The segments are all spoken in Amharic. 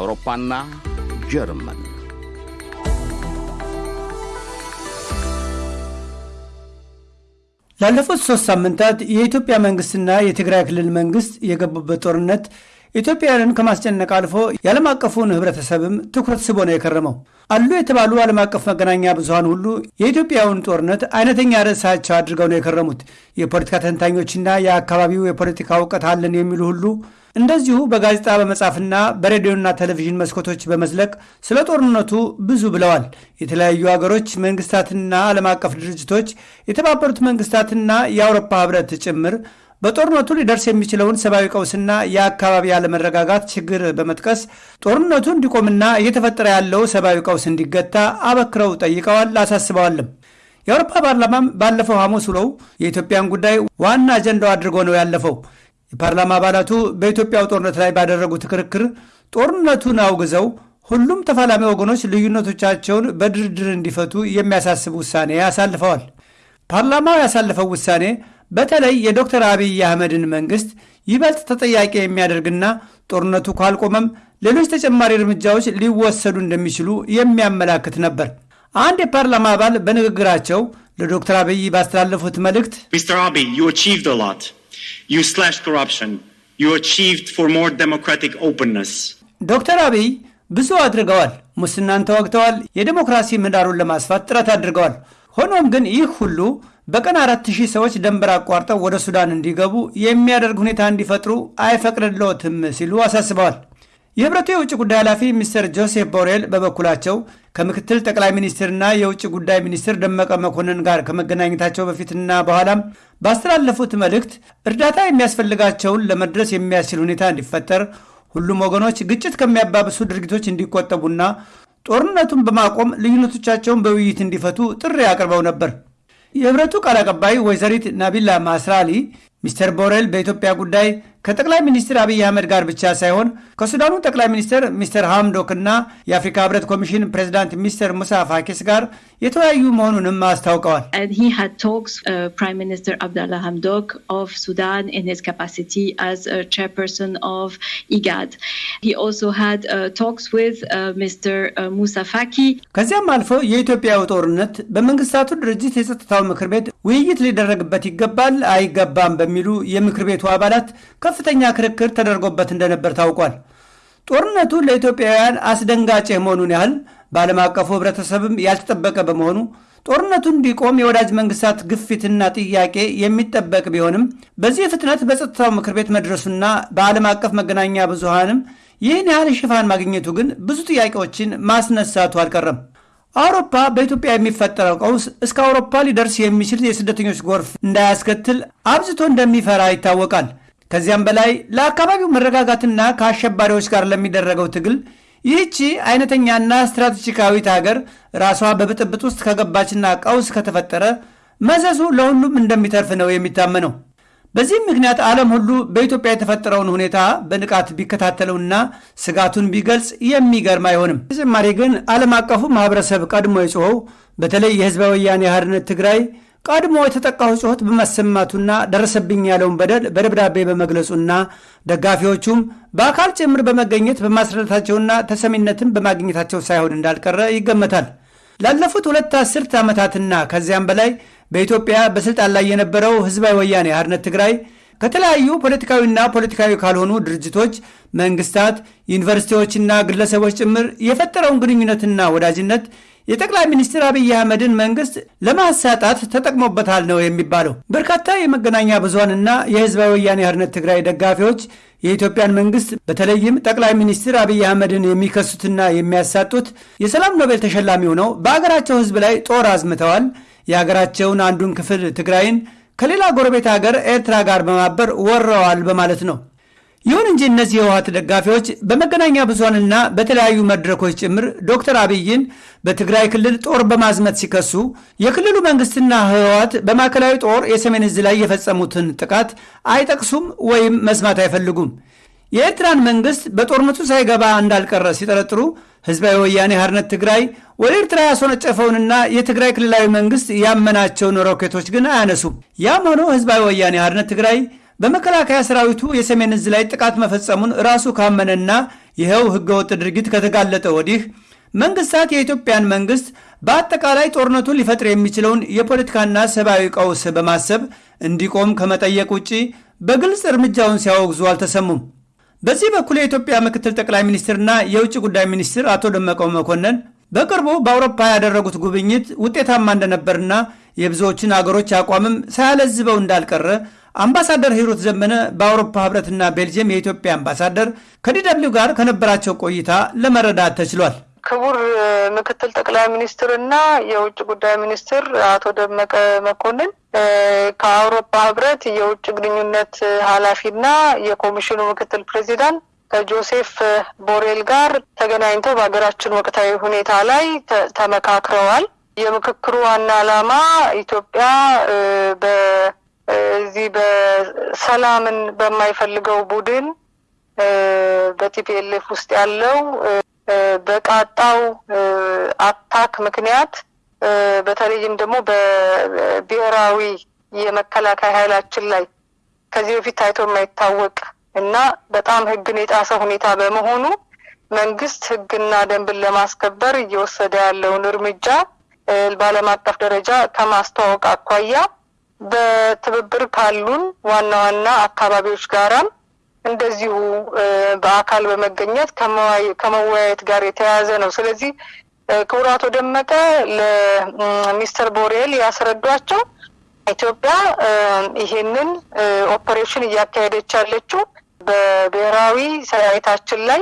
አውሮፓና ጀርመን ላለፉት ሶስት ሳምንታት የኢትዮጵያ መንግስትና የትግራይ ክልል መንግስት የገቡበት ጦርነት ኢትዮጵያውያንን ከማስጨነቅ አልፎ የዓለም አቀፉን ህብረተሰብም ትኩረት ስቦ ነው የከረመው። አሉ የተባሉ ዓለም አቀፍ መገናኛ ብዙሃን ሁሉ የኢትዮጵያውን ጦርነት አይነተኛ ርዕሳቸው አድርገው ነው የከረሙት። የፖለቲካ ተንታኞችና የአካባቢው የፖለቲካ እውቀት አለን የሚሉ ሁሉ እንደዚሁ በጋዜጣ በመጻፍና በሬዲዮና ቴሌቪዥን መስኮቶች በመዝለቅ ስለ ጦርነቱ ብዙ ብለዋል። የተለያዩ ሀገሮች መንግስታትና ዓለም አቀፍ ድርጅቶች፣ የተባበሩት መንግስታትና የአውሮፓ ህብረት ጭምር በጦርነቱ ሊደርስ የሚችለውን ሰብአዊ ቀውስና የአካባቢ አለመረጋጋት ችግር በመጥቀስ ጦርነቱ እንዲቆምና እየተፈጠረ ያለው ሰብአዊ ቀውስ እንዲገታ አበክረው ጠይቀዋል፣ አሳስበዋልም። የአውሮፓ ፓርላማም ባለፈው ሐሙስ ውለው የኢትዮጵያን ጉዳይ ዋና አጀንዳው አድርጎ ነው ያለፈው። የፓርላማ አባላቱ በኢትዮጵያው ጦርነት ላይ ባደረጉት ክርክር ጦርነቱን አውግዘው ሁሉም ተፋላሚ ወገኖች ልዩነቶቻቸውን በድርድር እንዲፈቱ የሚያሳስብ ውሳኔ አሳልፈዋል። ፓርላማው ያሳለፈው ውሳኔ በተለይ የዶክተር አብይ አህመድን መንግስት ይበልጥ ተጠያቂ የሚያደርግና ጦርነቱ ካልቆመም ሌሎች ተጨማሪ እርምጃዎች ሊወሰዱ እንደሚችሉ የሚያመላክት ነበር። አንድ የፓርላማ አባል በንግግራቸው ለዶክተር አብይ ባስተላለፉት መልእክት Mr. Abiy, you achieved a lot. You slashed corruption. You achieved for more democratic openness. ዶክተር አብይ ብዙ አድርገዋል። ሙስናን ተዋግተዋል። የዴሞክራሲ ምህዳሩን ለማስፋት ጥረት አድርገዋል። ሆኖም ግን ይህ ሁሉ በቀን አራት ሺህ ሰዎች ደንበር አቋርጠው ወደ ሱዳን እንዲገቡ የሚያደርግ ሁኔታ እንዲፈጥሩ አይፈቅድልዎትም ሲሉ አሳስበዋል። የህብረቱ የውጭ ጉዳይ ኃላፊ ሚስተር ጆሴፍ ቦሬል በበኩላቸው ከምክትል ጠቅላይ ሚኒስትርና የውጭ ጉዳይ ሚኒስትር ደመቀ መኮንን ጋር ከመገናኘታቸው በፊትና በኋላም ባስተላለፉት መልእክት እርዳታ የሚያስፈልጋቸውን ለመድረስ የሚያስችል ሁኔታ እንዲፈጠር ሁሉም ወገኖች ግጭት ከሚያባብሱ ድርጊቶች እንዲቆጠቡና ጦርነቱን በማቆም ልዩነቶቻቸውን በውይይት እንዲፈቱ ጥሪ አቅርበው ነበር። የህብረቱ ቃል አቀባይ ወይዘሪት ናቢላ ማስራሊ ሚስተር ቦሬል በኢትዮጵያ ጉዳይ ከጠቅላይ ሚኒስትር አብይ አህመድ ጋር ብቻ ሳይሆን ከሱዳኑ ጠቅላይ ሚኒስትር ሚስተር ሃምዶክ እና የአፍሪካ ህብረት ኮሚሽን ፕሬዚዳንት ሚስተር ሙሳ ፋኪስ ጋር የተወያዩ መሆኑንም አስታውቀዋል። And he had talks, Prime Minister Abdallah Hamdok of Sudan in his capacity as a chairperson of IGAD. He also had uh, talks with uh, Mr. Uh, Musa Faki. ከዚያም አልፎ የኢትዮጵያው ጦርነት በመንግስታቱ ድርጅት የጸጥታው ምክር ቤት ውይይት ሊደረግበት ይገባል አይገባም በሚሉ የምክር ቤቱ አባላት ከፍተኛ ክርክር ተደርጎበት እንደነበር ታውቋል። ጦርነቱ ለኢትዮጵያውያን አስደንጋጭ የመሆኑን ያህል በዓለም አቀፉ ህብረተሰብም ያልተጠበቀ በመሆኑ ጦርነቱ እንዲቆም የወዳጅ መንግስታት ግፊትና ጥያቄ የሚጠበቅ ቢሆንም በዚህ ፍጥነት በጸጥታው ምክር ቤት መድረሱና በዓለም አቀፍ መገናኛ ብዙሃንም ይህን ያህል ሽፋን ማግኘቱ ግን ብዙ ጥያቄዎችን ማስነሳቱ አልቀረም። አውሮፓ በኢትዮጵያ የሚፈጠረው ቀውስ እስከ አውሮፓ ሊደርስ የሚችል የስደተኞች ጎርፍ እንዳያስከትል አብዝቶ እንደሚፈራ ይታወቃል። ከዚያም በላይ ለአካባቢው መረጋጋትና ከአሸባሪዎች ጋር ለሚደረገው ትግል ይህቺ አይነተኛና ስትራቴጂካዊት ሀገር ራሷ በብጥብጥ ውስጥ ከገባችና ቀውስ ከተፈጠረ መዘዙ ለሁሉም እንደሚተርፍ ነው የሚታመነው። በዚህም ምክንያት ዓለም ሁሉ በኢትዮጵያ የተፈጠረውን ሁኔታ በንቃት ቢከታተለውና ስጋቱን ቢገልጽ የሚገርም አይሆንም። ተጨማሪ ግን ዓለም አቀፉ ማህበረሰብ ቀድሞ የጮኸው በተለይ የህዝበ ወያኔ ሓርነት ትግራይ ቀድሞ የተጠቃው ጩኸት በማሰማቱና ደረሰብኝ ያለውን በደል በደብዳቤ በመግለጹና ደጋፊዎቹም በአካል ጭምር በመገኘት በማስረዳታቸውና ተሰሚነትን በማግኘታቸው ሳይሆን እንዳልቀረ ይገመታል። ላለፉት ሁለት አስርት ዓመታትና ከዚያም በላይ በኢትዮጵያ በስልጣን ላይ የነበረው ህዝባዊ ወያኔ ሓርነት ትግራይ ከተለያዩ ፖለቲካዊና ፖለቲካዊ ካልሆኑ ድርጅቶች፣ መንግስታት፣ ዩኒቨርሲቲዎችና ግለሰቦች ጭምር የፈጠረውን ግንኙነትና ወዳጅነት የጠቅላይ ሚኒስትር አብይ አህመድን መንግስት ለማሳጣት ተጠቅሞበታል ነው የሚባለው። በርካታ የመገናኛ ብዙሃንና የህዝባዊ ወያኔ ሓርነት ትግራይ ደጋፊዎች የኢትዮጵያን መንግስት በተለይም ጠቅላይ ሚኒስትር አብይ አህመድን የሚከሱትና የሚያሳጡት የሰላም ኖቤል ተሸላሚ ሆነው በአገራቸው ህዝብ ላይ ጦር አዝምተዋል፣ የአገራቸውን አንዱን ክፍል ትግራይን ከሌላ ጎረቤት ሀገር ኤርትራ ጋር በማበር ወረዋል በማለት ነው። ይሁን እንጂ እነዚህ የህወሀት ደጋፊዎች በመገናኛ ብዙሃንና በተለያዩ መድረኮች ጭምር ዶክተር አብይን በትግራይ ክልል ጦር በማዝመት ሲከሱ የክልሉ መንግስትና ህወሀት በማዕከላዊ ጦር የሰሜን እዝ ላይ የፈጸሙትን ጥቃት አይጠቅሱም ወይም መስማት አይፈልጉም። የኤርትራን መንግስት በጦርነቱ ሳይገባ እንዳልቀረ ሲጠረጥሩ ህዝባዊ ወያኔ ሓርነት ትግራይ ወደ ኤርትራ ያስወነጨፈውንና የትግራይ ክልላዊ መንግስት ያመናቸውን ሮኬቶች ግን አያነሱም። ያም ሆኖ ህዝባዊ ወያኔ ሓርነት ትግራይ በመከላከያ ሰራዊቱ የሰሜን እዝ ላይ ጥቃት መፈጸሙን ራሱ ካመነና ይኸው ህገወጥ ድርጊት ከተጋለጠ ወዲህ መንግስታት የኢትዮጵያን መንግስት በአጠቃላይ ጦርነቱን ሊፈጥር የሚችለውን የፖለቲካና ሰብአዊ ቀውስ በማሰብ እንዲቆም ከመጠየቅ ውጭ በግልጽ እርምጃውን ሲያወግዙ አልተሰሙም። በዚህ በኩል የኢትዮጵያ ምክትል ጠቅላይ ሚኒስትርና የውጭ ጉዳይ ሚኒስትር አቶ ደመቀ መኮንን በቅርቡ በአውሮፓ ያደረጉት ጉብኝት ውጤታማ እንደነበርና የብዙዎችን አገሮች አቋምም ሳያለዝበው እንዳልቀረ አምባሳደር ሂሩት ዘመነ በአውሮፓ ህብረትና ቤልጅየም የኢትዮጵያ አምባሳደር ከ DW ጋር ከነበራቸው ቆይታ ለመረዳት ተችሏል። ክቡር ምክትል ጠቅላይ ሚኒስትር እና የውጭ ጉዳይ ሚኒስትር አቶ ደመቀ መኮንን ከአውሮፓ ህብረት የውጭ ግንኙነት ኃላፊና የኮሚሽኑ ምክትል ፕሬዚዳንት ከጆሴፍ ቦሬል ጋር ተገናኝተው በሀገራችን ወቅታዊ ሁኔታ ላይ ተመካክረዋል። የምክክሩ ዋና ዓላማ ኢትዮጵያ በዚህ በሰላምን በማይፈልገው ቡድን በ TPLF ውስጥ ያለው በቃጣው attack ምክንያት በተለይም ደግሞ በብሔራዊ የመከላከያ ኃይላችን ላይ ከዚህ በፊት ታይቶ የማይታወቅ እና በጣም ሕግን የጣሰ ሁኔታ በመሆኑ መንግስት ሕግና ደንብን ለማስከበር እየወሰደ ያለውን እርምጃ በዓለም አቀፍ ደረጃ ከማስተዋወቅ አኳያ በትብብር ካሉን ዋና ዋና አካባቢዎች ጋራም እንደዚሁ በአካል በመገኘት ከመወያየት ጋር የተያያዘ ነው። ስለዚህ ክቡር አቶ ደመቀ ለሚስተር ቦሬል ያስረዷቸው ኢትዮጵያ ይሄንን ኦፐሬሽን እያካሄደች ያለችው በብሔራዊ ሰራዊታችን ላይ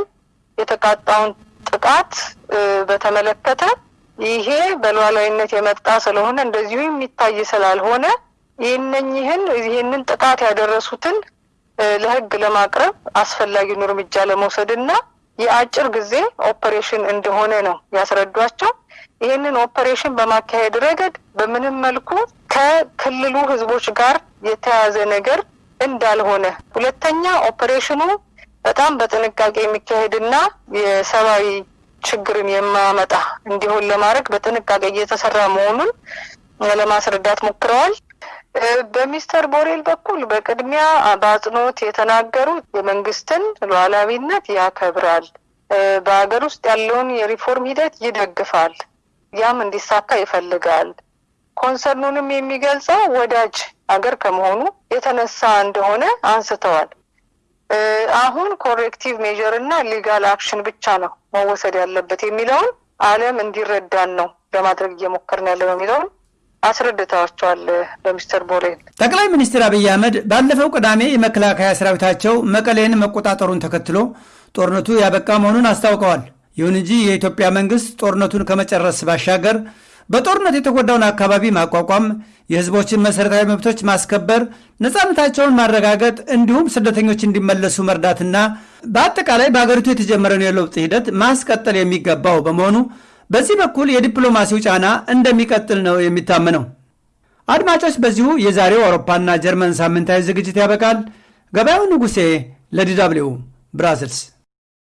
የተቃጣውን ጥቃት በተመለከተ ይሄ በሉዓላዊነት የመጣ ስለሆነ እንደዚሁ የሚታይ ስላልሆነ ይህነኝህን ይህንን ጥቃት ያደረሱትን ለህግ ለማቅረብ አስፈላጊውን እርምጃ ለመውሰድ እና የአጭር ጊዜ ኦፐሬሽን እንደሆነ ነው ያስረዷቸው። ይህንን ኦፐሬሽን በማካሄድ ረገድ በምንም መልኩ ከክልሉ ህዝቦች ጋር የተያዘ ነገር እንዳልሆነ፣ ሁለተኛ ኦፐሬሽኑ በጣም በጥንቃቄ የሚካሄድና የሰብአዊ ችግርን የማያመጣ እንዲሆን ለማድረግ በጥንቃቄ እየተሰራ መሆኑን ለማስረዳት ሞክረዋል። በሚስተር ቦሬል በኩል በቅድሚያ በአጽንኦት የተናገሩት የመንግስትን ሉዓላዊነት ያከብራል፣ በሀገር ውስጥ ያለውን የሪፎርም ሂደት ይደግፋል፣ ያም እንዲሳካ ይፈልጋል። concern ኑንም የሚገልጸው ወዳጅ ሀገር ከመሆኑ የተነሳ እንደሆነ አንስተዋል። አሁን corrective measure እና legal action ብቻ ነው መወሰድ ያለበት የሚለውን ዓለም እንዲረዳን ነው ለማድረግ እየሞከርን ያለ ነው የሚለውን አስረድተዋቸዋል። በሚስተር ቦሬል ጠቅላይ ሚኒስትር አብይ አህመድ ባለፈው ቅዳሜ የመከላከያ ሰራዊታቸው መቀሌን መቆጣጠሩን ተከትሎ ጦርነቱ ያበቃ መሆኑን አስታውቀዋል። ይሁን እንጂ የኢትዮጵያ መንግስት ጦርነቱን ከመጨረስ ባሻገር በጦርነት የተጎዳውን አካባቢ ማቋቋም፣ የህዝቦችን መሠረታዊ መብቶች ማስከበር፣ ነፃነታቸውን ማረጋገጥ እንዲሁም ስደተኞች እንዲመለሱ መርዳትና በአጠቃላይ በሀገሪቱ የተጀመረውን የለውጥ ሂደት ማስቀጠል የሚገባው በመሆኑ በዚህ በኩል የዲፕሎማሲው ጫና እንደሚቀጥል ነው የሚታመነው። አድማጮች፣ በዚሁ የዛሬው አውሮፓና ጀርመን ሳምንታዊ ዝግጅት ያበቃል። ገበያው ንጉሴ ለዲ ደብልዩ ብራስልስ